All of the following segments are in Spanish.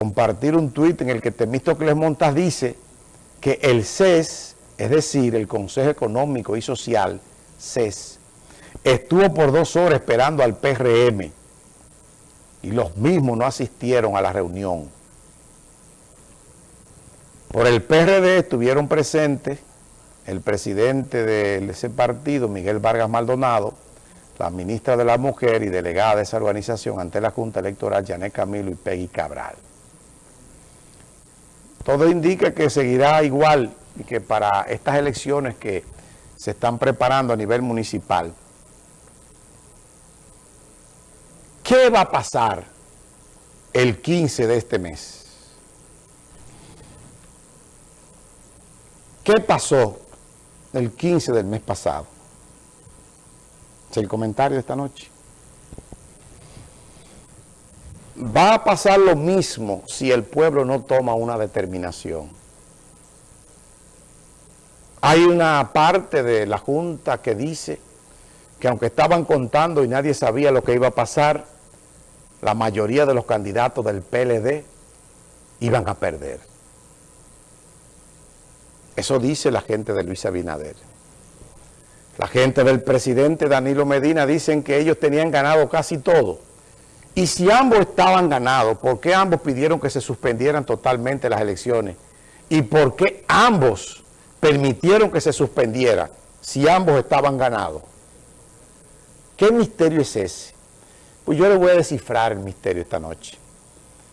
compartir un tuit en el que Temístocles Montas dice que el CES, es decir, el Consejo Económico y Social, CES, estuvo por dos horas esperando al PRM y los mismos no asistieron a la reunión. Por el PRD estuvieron presentes el presidente de ese partido, Miguel Vargas Maldonado, la ministra de la Mujer y delegada de esa organización ante la Junta Electoral, Janet Camilo y Peggy Cabral. Todo indica que seguirá igual y que para estas elecciones que se están preparando a nivel municipal, ¿qué va a pasar el 15 de este mes? ¿Qué pasó el 15 del mes pasado? Es el comentario de esta noche. Va a pasar lo mismo si el pueblo no toma una determinación. Hay una parte de la Junta que dice que aunque estaban contando y nadie sabía lo que iba a pasar, la mayoría de los candidatos del PLD iban a perder. Eso dice la gente de Luis Abinader. La gente del presidente Danilo Medina dicen que ellos tenían ganado casi todo y si ambos estaban ganados, ¿por qué ambos pidieron que se suspendieran totalmente las elecciones? ¿Y por qué ambos permitieron que se suspendiera si ambos estaban ganados? ¿Qué misterio es ese? Pues yo le voy a descifrar el misterio esta noche.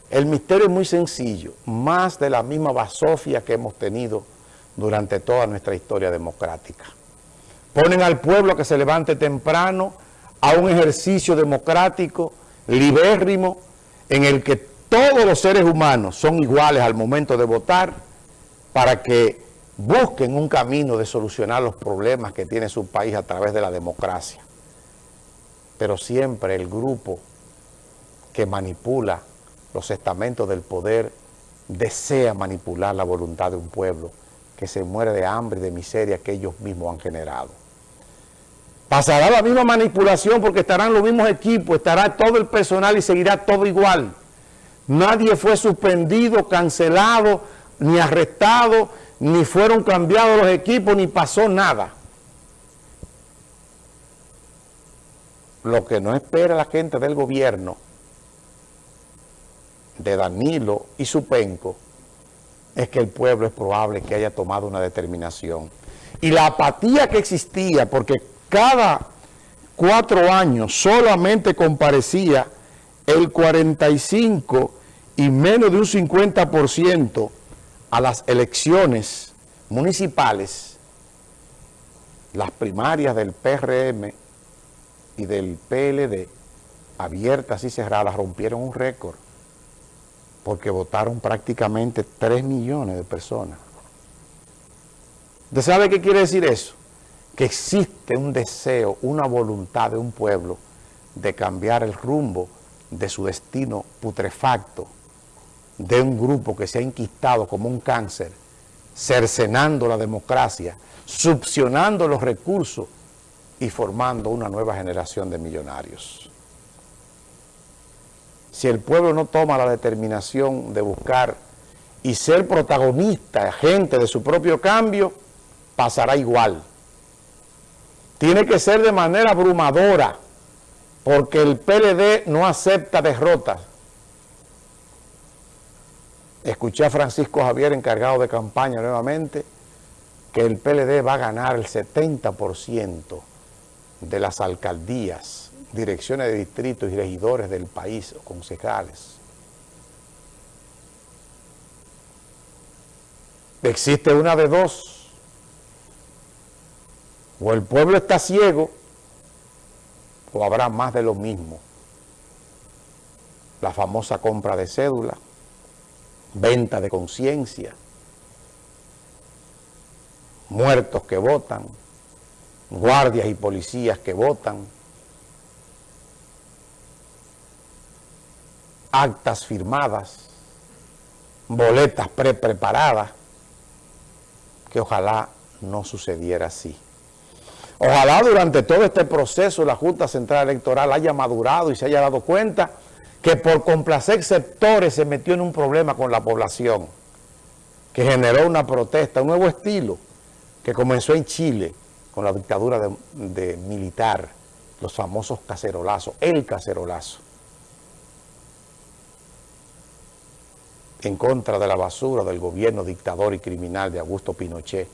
El misterio es muy sencillo, más de la misma basofia que hemos tenido durante toda nuestra historia democrática. Ponen al pueblo que se levante temprano a un ejercicio democrático libérrimo, en el que todos los seres humanos son iguales al momento de votar para que busquen un camino de solucionar los problemas que tiene su país a través de la democracia. Pero siempre el grupo que manipula los estamentos del poder desea manipular la voluntad de un pueblo que se muere de hambre y de miseria que ellos mismos han generado. Pasará la misma manipulación porque estarán los mismos equipos, estará todo el personal y seguirá todo igual. Nadie fue suspendido, cancelado, ni arrestado, ni fueron cambiados los equipos, ni pasó nada. Lo que no espera la gente del gobierno, de Danilo y su penco, es que el pueblo es probable que haya tomado una determinación. Y la apatía que existía, porque cada cuatro años solamente comparecía el 45 y menos de un 50% a las elecciones municipales, las primarias del PRM y del PLD, abiertas y cerradas, rompieron un récord, porque votaron prácticamente 3 millones de personas. ¿Usted sabe qué quiere decir eso? Que existe un deseo, una voluntad de un pueblo de cambiar el rumbo de su destino putrefacto, de un grupo que se ha inquistado como un cáncer, cercenando la democracia, succionando los recursos y formando una nueva generación de millonarios. Si el pueblo no toma la determinación de buscar y ser protagonista, agente de su propio cambio, pasará igual tiene que ser de manera abrumadora, porque el PLD no acepta derrotas. Escuché a Francisco Javier, encargado de campaña nuevamente, que el PLD va a ganar el 70% de las alcaldías, direcciones de distritos y regidores del país, o concejales. Existe una de dos, o el pueblo está ciego, o habrá más de lo mismo. La famosa compra de cédula, venta de conciencia, muertos que votan, guardias y policías que votan, actas firmadas, boletas pre-preparadas, que ojalá no sucediera así. Ojalá durante todo este proceso la Junta Central Electoral haya madurado y se haya dado cuenta que por complacer sectores se metió en un problema con la población, que generó una protesta, un nuevo estilo, que comenzó en Chile con la dictadura de, militar, los famosos cacerolazos, el cacerolazo. en contra de la basura del gobierno dictador y criminal de Augusto Pinochet,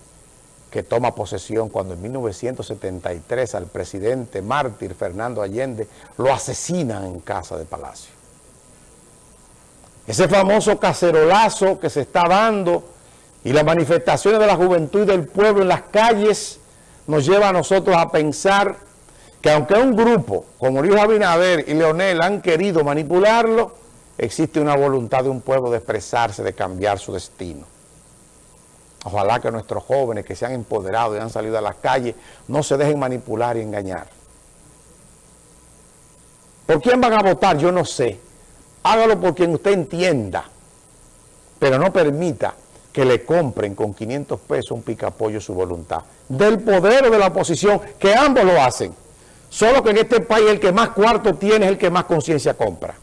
que toma posesión cuando en 1973 al presidente mártir Fernando Allende lo asesinan en casa de Palacio. Ese famoso cacerolazo que se está dando y las manifestaciones de la juventud y del pueblo en las calles nos lleva a nosotros a pensar que aunque un grupo como Luis Abinader y Leonel han querido manipularlo, existe una voluntad de un pueblo de expresarse, de cambiar su destino. Ojalá que nuestros jóvenes que se han empoderado y han salido a las calles no se dejen manipular y engañar. ¿Por quién van a votar? Yo no sé. Hágalo por quien usted entienda, pero no permita que le compren con 500 pesos un picapollo su voluntad. Del poder o de la oposición, que ambos lo hacen. Solo que en este país el que más cuarto tiene es el que más conciencia compra.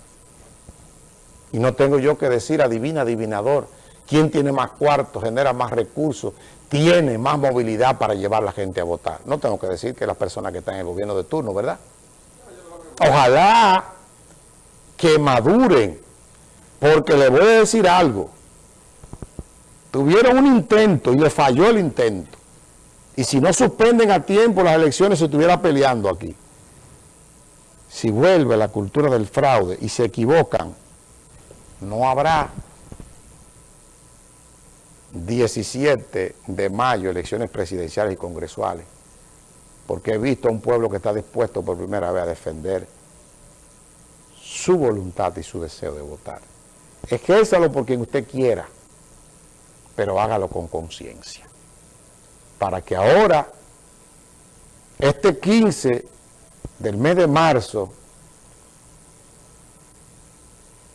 Y no tengo yo que decir adivina, adivinador, quién tiene más cuartos, genera más recursos, tiene más movilidad para llevar a la gente a votar. No tengo que decir que las personas que están en el gobierno de turno, ¿verdad? Ojalá que maduren, porque le voy a decir algo. Tuvieron un intento y le falló el intento. Y si no suspenden a tiempo las elecciones, se estuviera peleando aquí. Si vuelve la cultura del fraude y se equivocan, no habrá 17 de mayo elecciones presidenciales y congresuales, porque he visto a un pueblo que está dispuesto por primera vez a defender su voluntad y su deseo de votar. Ejérzalo por quien usted quiera, pero hágalo con conciencia, para que ahora, este 15 del mes de marzo,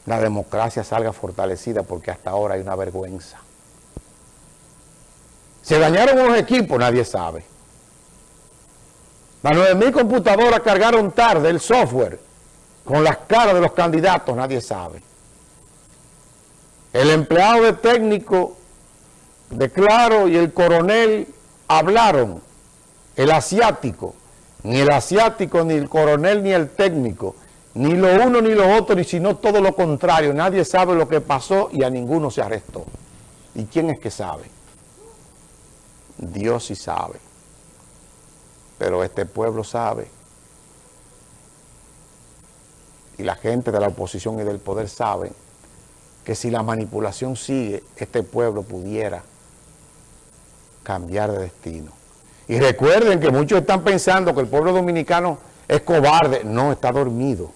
la democracia salga fortalecida porque hasta ahora hay una vergüenza. ¿Se dañaron unos equipos? Nadie sabe. Las 9.000 computadoras cargaron tarde el software con las caras de los candidatos, nadie sabe. El empleado de técnico de Claro y el coronel hablaron, el asiático, ni el asiático, ni el coronel, ni el técnico, ni lo uno ni lo otro, ni sino todo lo contrario. Nadie sabe lo que pasó y a ninguno se arrestó. ¿Y quién es que sabe? Dios sí sabe. Pero este pueblo sabe. Y la gente de la oposición y del poder saben que si la manipulación sigue, este pueblo pudiera cambiar de destino. Y recuerden que muchos están pensando que el pueblo dominicano es cobarde. No, está dormido.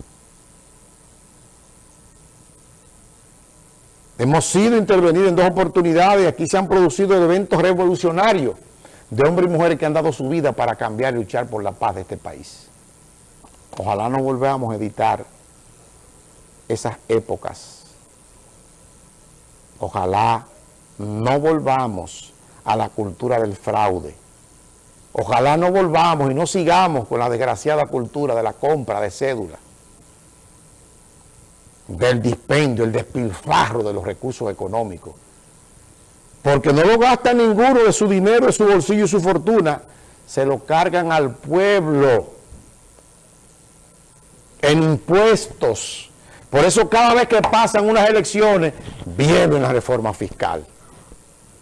Hemos sido intervenidos en dos oportunidades aquí se han producido eventos revolucionarios de hombres y mujeres que han dado su vida para cambiar y luchar por la paz de este país. Ojalá no volvamos a editar esas épocas. Ojalá no volvamos a la cultura del fraude. Ojalá no volvamos y no sigamos con la desgraciada cultura de la compra de cédula del dispendio, el despilfarro de los recursos económicos. Porque no lo gasta ninguno de su dinero, de su bolsillo y su fortuna, se lo cargan al pueblo en impuestos. Por eso cada vez que pasan unas elecciones, viene la reforma fiscal.